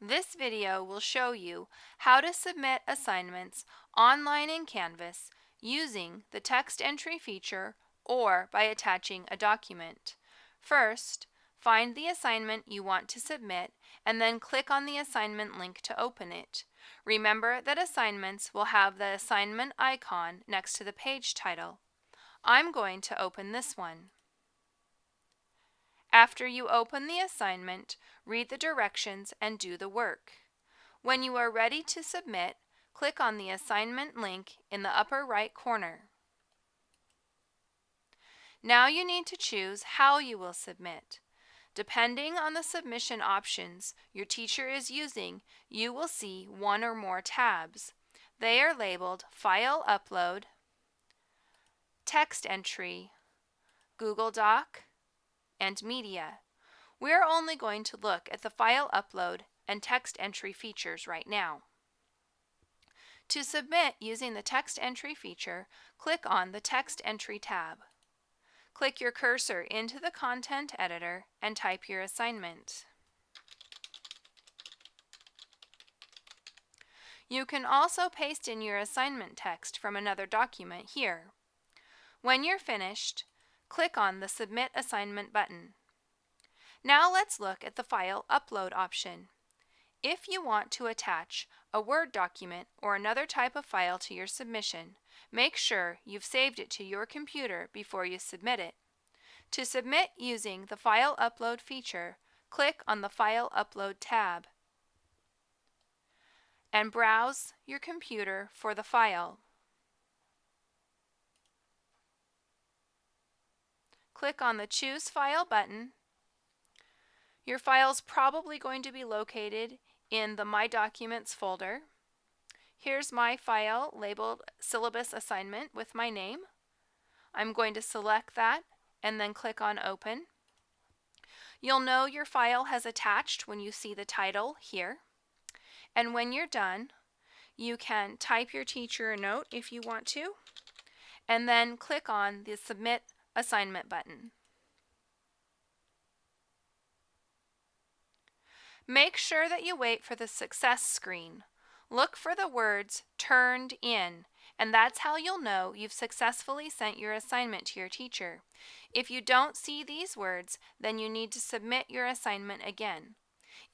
This video will show you how to submit assignments online in Canvas using the text entry feature or by attaching a document. First, find the assignment you want to submit and then click on the assignment link to open it. Remember that assignments will have the assignment icon next to the page title. I'm going to open this one. After you open the assignment, read the directions and do the work. When you are ready to submit, click on the assignment link in the upper right corner. Now you need to choose how you will submit. Depending on the submission options your teacher is using, you will see one or more tabs. They are labeled File Upload, Text Entry, Google Doc, and Media. We're only going to look at the file upload and text entry features right now. To submit using the text entry feature, click on the Text Entry tab. Click your cursor into the content editor and type your assignment. You can also paste in your assignment text from another document here. When you're finished, click on the Submit Assignment button. Now let's look at the File Upload option. If you want to attach a Word document or another type of file to your submission, make sure you've saved it to your computer before you submit it. To submit using the File Upload feature, click on the File Upload tab and browse your computer for the file. Click on the Choose File button. Your file is probably going to be located in the My Documents folder. Here's my file labeled Syllabus Assignment with my name. I'm going to select that and then click on Open. You'll know your file has attached when you see the title here. And when you're done, you can type your teacher a note if you want to, and then click on the Submit Assignment button. Make sure that you wait for the success screen. Look for the words turned in, and that's how you'll know you've successfully sent your assignment to your teacher. If you don't see these words, then you need to submit your assignment again.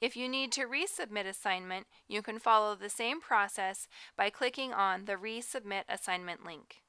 If you need to resubmit assignment, you can follow the same process by clicking on the Resubmit Assignment link.